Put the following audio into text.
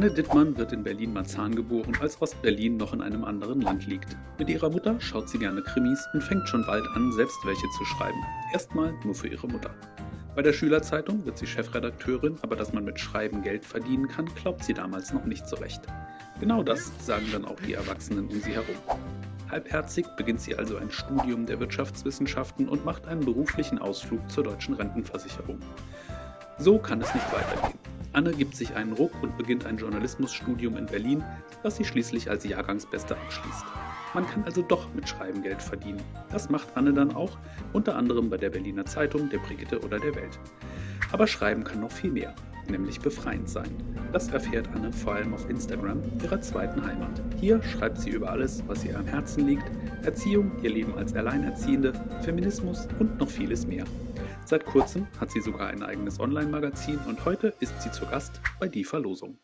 Anne Dittmann wird in Berlin-Marzahn geboren, als Ostberlin noch in einem anderen Land liegt. Mit ihrer Mutter schaut sie gerne Krimis und fängt schon bald an, selbst welche zu schreiben. Erstmal nur für ihre Mutter. Bei der Schülerzeitung wird sie Chefredakteurin, aber dass man mit Schreiben Geld verdienen kann, glaubt sie damals noch nicht so recht. Genau das sagen dann auch die Erwachsenen um sie herum. Halbherzig beginnt sie also ein Studium der Wirtschaftswissenschaften und macht einen beruflichen Ausflug zur deutschen Rentenversicherung. So kann es nicht weitergehen. Anne gibt sich einen Ruck und beginnt ein Journalismusstudium in Berlin, das sie schließlich als Jahrgangsbeste abschließt. Man kann also doch mit Schreiben Geld verdienen. Das macht Anne dann auch, unter anderem bei der Berliner Zeitung, der Brigitte oder der Welt. Aber Schreiben kann noch viel mehr, nämlich befreiend sein. Das erfährt Anne vor allem auf Instagram, ihrer zweiten Heimat. Hier schreibt sie über alles, was ihr am Herzen liegt, Erziehung, ihr Leben als Alleinerziehende, Feminismus und noch vieles mehr. Seit kurzem hat sie sogar ein eigenes Online-Magazin und heute ist sie zu Gast bei Die Verlosung.